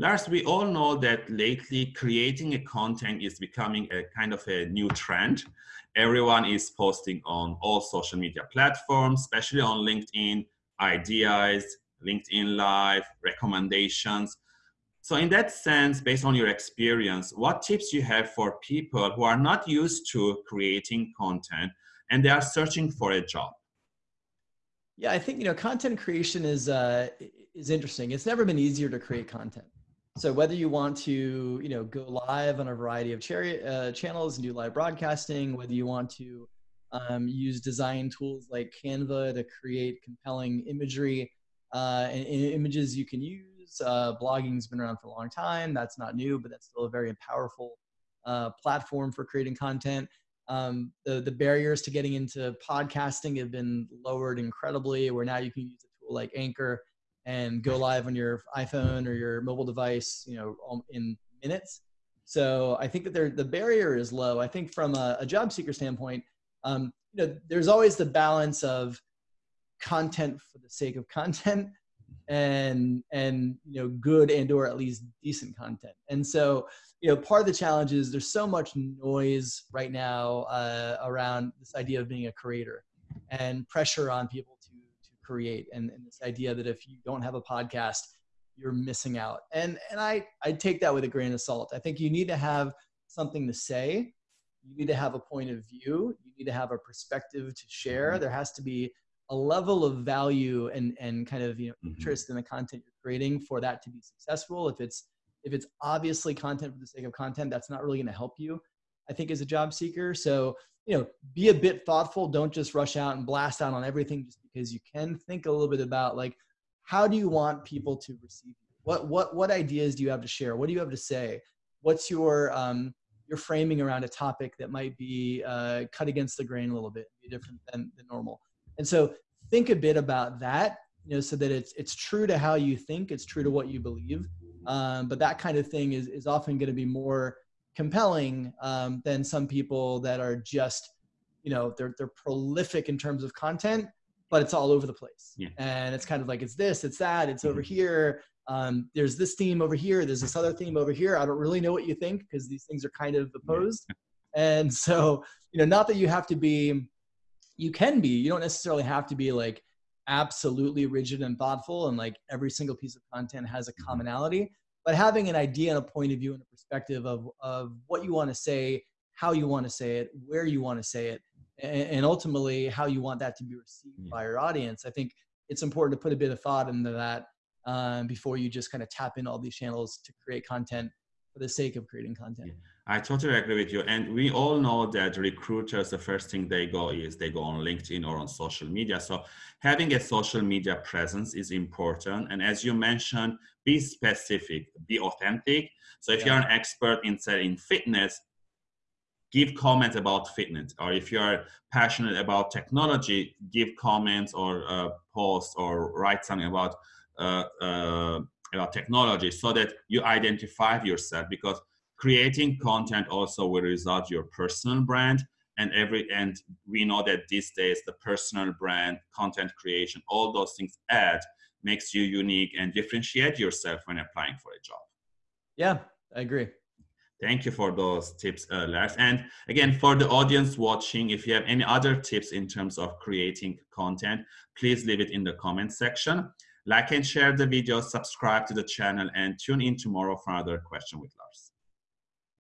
Lars, we all know that lately creating a content is becoming a kind of a new trend. Everyone is posting on all social media platforms, especially on LinkedIn, ideas, LinkedIn Live, recommendations. So in that sense, based on your experience, what tips you have for people who are not used to creating content and they are searching for a job? Yeah, I think you know content creation is uh, is interesting. It's never been easier to create content. So whether you want to you know go live on a variety of cherry, uh, channels and do live broadcasting, whether you want to um, use design tools like Canva to create compelling imagery uh, and, and, images you can use. Uh, blogging's been around for a long time. That's not new, but that's still a very powerful uh, platform for creating content. Um, the, the barriers to getting into podcasting have been lowered incredibly, where now you can use a tool like Anchor and go live on your iPhone or your mobile device, you know, in minutes. So I think that the barrier is low. I think from a, a job seeker standpoint, um, you know, there's always the balance of content for the sake of content and and you know good and or at least decent content and so you know part of the challenge is there's so much noise right now uh, around this idea of being a creator and pressure on people create and, and this idea that if you don't have a podcast you're missing out. And and i i take that with a grain of salt. I think you need to have something to say. You need to have a point of view. You need to have a perspective to share. Mm-hmm. there has to be a level of value and and kind of you know mm-hmm. interest in the content you're creating for that to be successful. If it's if it's obviously content for the sake of content that's not really going to help you i think as a job seeker. So you know be a bit thoughtful. Don't just rush out and blast out on everything just because you can think a little bit about like how do you want people to receive you? What what what ideas do you have to share? What do you have to say? What's your um your framing around a topic that might be uh, cut against the grain a little bit be different than, than normal? And so think a bit about that, you know, so that it's it's true to how you think, it's true to what you believe. Um, but that kind of thing is is often going to be more compelling um, than some people that are just, you know, they're they're prolific in terms of content, but it's all over the place. Yeah. And it's kind of like it's this, it's that, it's over mm-hmm. here. Um, there's this theme over here. There's this other theme over here. I don't really know what you think because these things are kind of opposed. Yeah. And so, you know, not that you have to be you can be you don't necessarily have to be like absolutely rigid and thoughtful and like every single piece of content has a mm-hmm. commonality but having an idea and a point of view and a perspective of, of what you want to say how you want to say it where you want to say it and, and ultimately how you want that to be received by your audience i think it's important to put a bit of thought into that um, before you just kind of tap in all these channels to create content for the sake of creating content. Yeah, I totally agree with you. And we all know that recruiters, the first thing they go is they go on LinkedIn or on social media. So having a social media presence is important. And as you mentioned, be specific, be authentic. So if yeah. you're an expert in in fitness, give comments about fitness. Or if you're passionate about technology, give comments or uh, post or write something about uh, uh, about technology so that you identify yourself because creating content also will result your personal brand and every and we know that these days the personal brand content creation all those things add makes you unique and differentiate yourself when applying for a job. Yeah i agree. Thank you for those tips uh, Lars. and again for the audience watching if you have any other tips in terms of creating content please leave it in the comment section like and share the video, subscribe to the channel, and tune in tomorrow for another question with Lars.